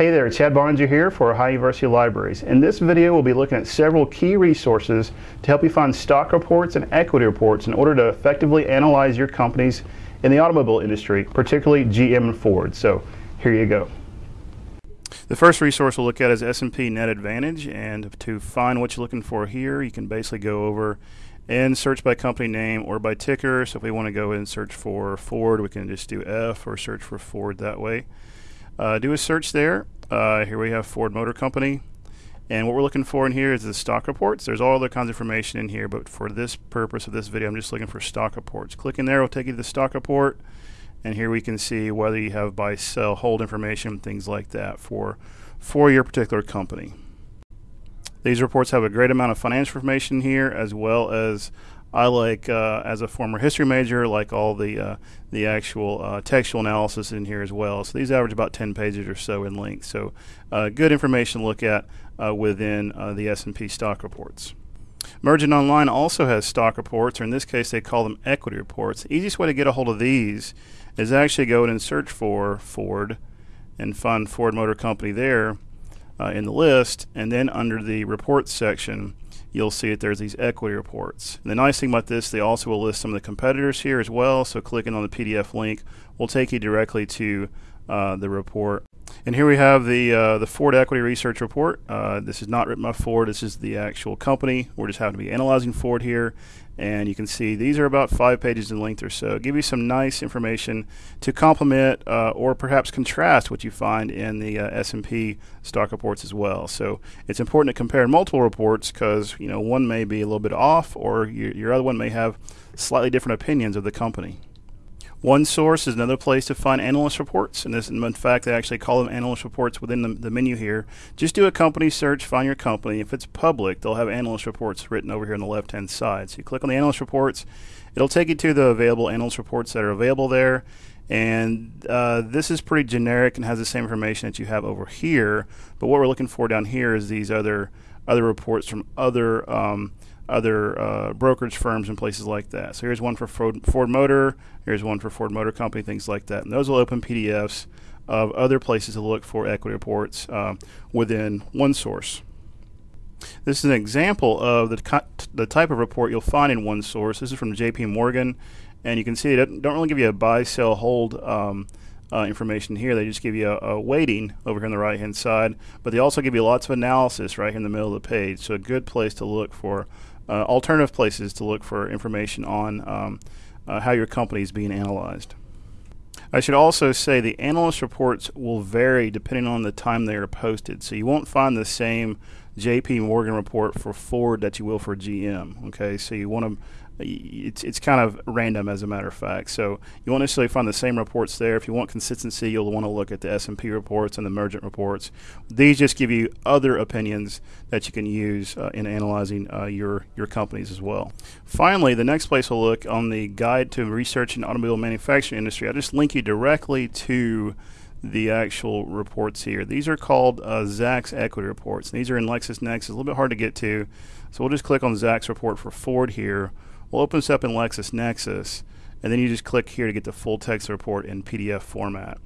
Hey there, Chad Barnes here for Ohio University Libraries. In this video, we'll be looking at several key resources to help you find stock reports and equity reports in order to effectively analyze your companies in the automobile industry, particularly GM and Ford. So here you go. The first resource we'll look at is S&P Net Advantage, and to find what you're looking for here, you can basically go over and search by company name or by ticker. So if we want to go and search for Ford, we can just do F or search for Ford that way. Uh, do a search there. Uh, here we have Ford Motor Company. And what we're looking for in here is the stock reports. There's all other kinds of information in here, but for this purpose of this video, I'm just looking for stock reports. Clicking there will take you to the stock report. And here we can see whether you have buy, sell, hold information, things like that for, for your particular company. These reports have a great amount of financial information here, as well as I like, uh, as a former history major, like all the uh, the actual uh, textual analysis in here as well. So these average about 10 pages or so in length. So uh, good information to look at uh, within uh, the S&P stock reports. Mergent Online also has stock reports, or in this case, they call them equity reports. The easiest way to get a hold of these is actually go in and search for Ford and find Ford Motor Company there in the list, and then under the reports section you'll see that there's these equity reports. And the nice thing about this, they also will list some of the competitors here as well. So clicking on the PDF link will take you directly to uh, the report. And here we have the uh, the Ford Equity Research Report. Uh, this is not written by Ford. This is the actual company. We're just having to be analyzing Ford here, and you can see these are about five pages in length or so. Give you some nice information to complement uh, or perhaps contrast what you find in the uh, S&P stock reports as well. So it's important to compare multiple reports because you know one may be a little bit off, or your, your other one may have slightly different opinions of the company. OneSource is another place to find analyst reports, and this, in fact, they actually call them analyst reports within the, the, menu here. Just do a company search, find your company. If it's public, they'll have analyst reports written over here on the left-hand side. So you click on the analyst reports, it'll take you to the available analyst reports that are available there. And uh, this is pretty generic and has the same information that you have over here. But what we're looking for down here is these other other reports from other um, other uh, brokerage firms and places like that. So here's one for Ford, Ford, Motor, here's one for Ford Motor Company, things like that. And those will open PDFs of other places to look for equity reports uh, within OneSource. This is an example of the, the type of report you'll find in OneSource. This is from JP Morgan, and you can see it don't really give you a buy, sell, hold um, uh, information here. They just give you a, a, weighting over here on the right hand side, but they also give you lots of analysis right here in the middle of the page. So a good place to look for uh, alternative places to look for information on um, uh, how your company is being analyzed. I should also say the analyst reports will vary depending on the time they are posted. So you won't find the same JP Morgan report for Ford that you will for GM. Okay, so you want to it's it's kind of random as a matter of fact. So you won't necessarily find the same reports there. If you want consistency, you'll want to look at the S&P reports and the Mergent reports. These just give you other opinions that you can use uh, in analyzing uh, your your companies as well. Finally, the next place we'll look on the Guide to Research in Automobile Manufacturing Industry. I just link you directly to the actual reports here. These are called uh, Zacks equity reports. These are in LexisNexis. It's a little bit hard to get to, so we'll just click on Zacks report for Ford here We'll open this up in LexisNexis, and then you just click here to get the full text report in PDF format.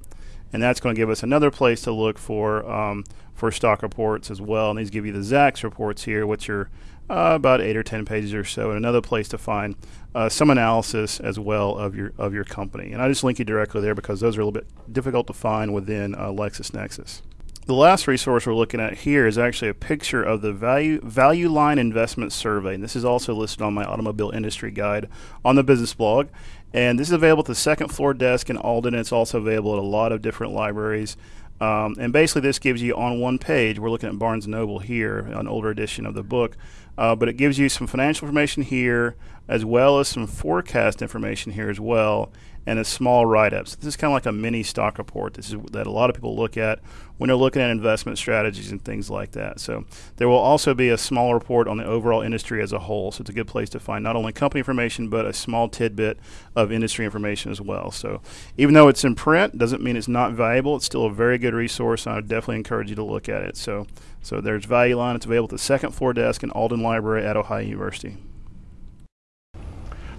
And that's going to give us another place to look for um, for stock reports as well. And these give you the Zacks reports here, which are uh, about eight or ten pages or so, and another place to find uh, some analysis as well of your of your company. And I just link you directly there because those are a little bit difficult to find within uh, LexisNexis. The last resource we're looking at here is actually a picture of the value value line investment survey. And this is also listed on my automobile industry guide on the business blog. And this is available at the second floor desk in Alden. It's also available at a lot of different libraries. Um, and basically, this gives you on one page. We're looking at Barnes Noble here, an older edition of the book, uh, but it gives you some financial information here, as well as some forecast information here as well, and a small write-up. So this is kind of like a mini stock report. This is that a lot of people look at when they're looking at investment strategies and things like that. So there will also be a small report on the overall industry as a whole. So it's a good place to find not only company information but a small tidbit of industry information as well. So even though it's in print, doesn't mean it's not valuable. It's still a very good resource. And I would definitely encourage you to look at it. So so there's Value Line. It's available at the second floor desk in Alden Library at Ohio University.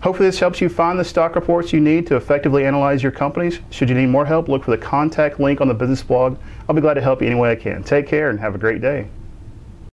Hopefully this helps you find the stock reports you need to effectively analyze your companies. Should you need more help, look for the contact link on the business blog. I'll be glad to help you any way I can. Take care and have a great day.